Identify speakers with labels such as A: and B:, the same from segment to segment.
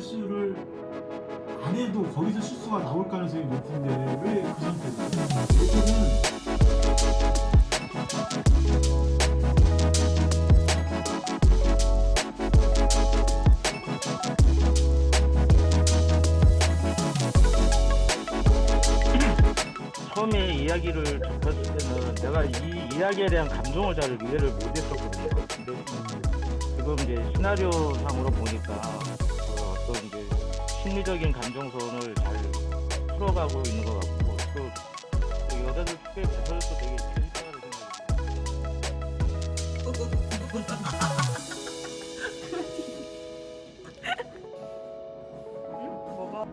A: 실수를 안 해도 거기서 실수가 나올 가능성이 높은데 왜 그? 일단은
B: 처음에 이야기를 접했을 때는 내가 이 이야기에 대한 감정을 잘 이해를 못했었거든요. 근데 지금 이제 시나리오상으로 보니까 그 어떤 이제 심리적인 감정선을 잘 풀어가고 있는 것 같고 또, 또 여자들 꽤 배설도 되게 재밌다는 생각이.
C: 뭐가?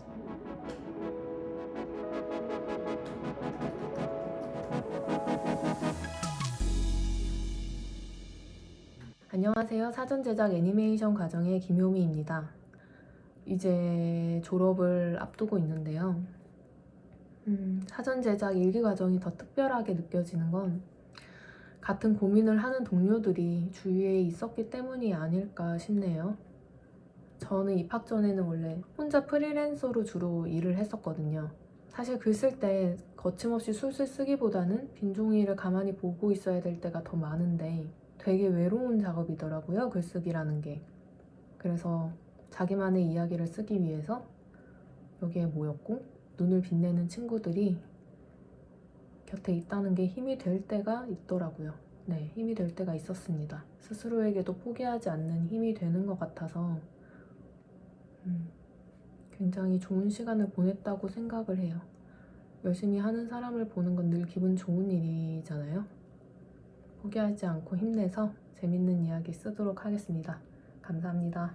D: 안녕하세요. 사전 제작 애니메이션 과정의 김효미입니다. 이제 졸업을 앞두고 있는데요. 음, 사전 제작 일기 과정이 더 특별하게 느껴지는 건 같은 고민을 하는 동료들이 주위에 있었기 때문이 아닐까 싶네요. 저는 입학 전에는 원래 혼자 프리랜서로 주로 일을 했었거든요. 사실 글 쓸 때 거침없이 술술 쓰기보다는 빈 종이를 가만히 보고 있어야 될 때가 더 많은데 되게 외로운 작업이더라고요, 글쓰기라는 게. 그래서 자기만의 이야기를 쓰기 위해서 여기에 모였고, 눈을 빛내는 친구들이 곁에 있다는 게 힘이 될 때가 있더라고요. 네, 힘이 될 때가 있었습니다. 스스로에게도 포기하지 않는 힘이 되는 것 같아서, 음, 굉장히 좋은 시간을 보냈다고 생각을 해요. 열심히 하는 사람을 보는 건 늘 기분 좋은 일이잖아요. 포기하지 않고 힘내서 재밌는 이야기 쓰도록 하겠습니다. 감사합니다.